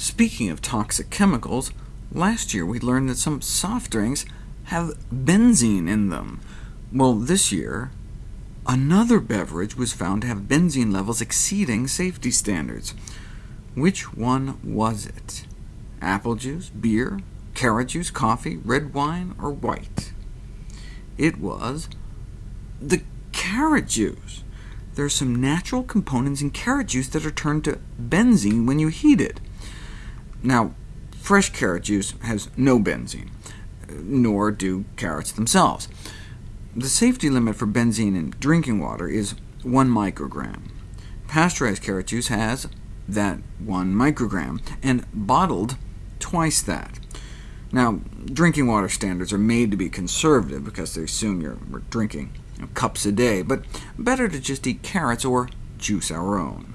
Speaking of toxic chemicals, last year we learned that some soft drinks have benzene in them. Well, this year, another beverage was found to have benzene levels exceeding safety standards. Which one was it? Apple juice, beer, carrot juice, coffee, red wine, or white? It was the carrot juice. There are some natural components in carrot juice that are turned to benzene when you heat it. Now, fresh carrot juice has no benzene, nor do carrots themselves. The safety limit for benzene in drinking water is 1 microgram. Pasteurized carrot juice has that 1 microgram, and bottled twice that. Now, drinking water standards are made to be conservative because they assume you're drinking cups a day, but better to just eat carrots or juice our own.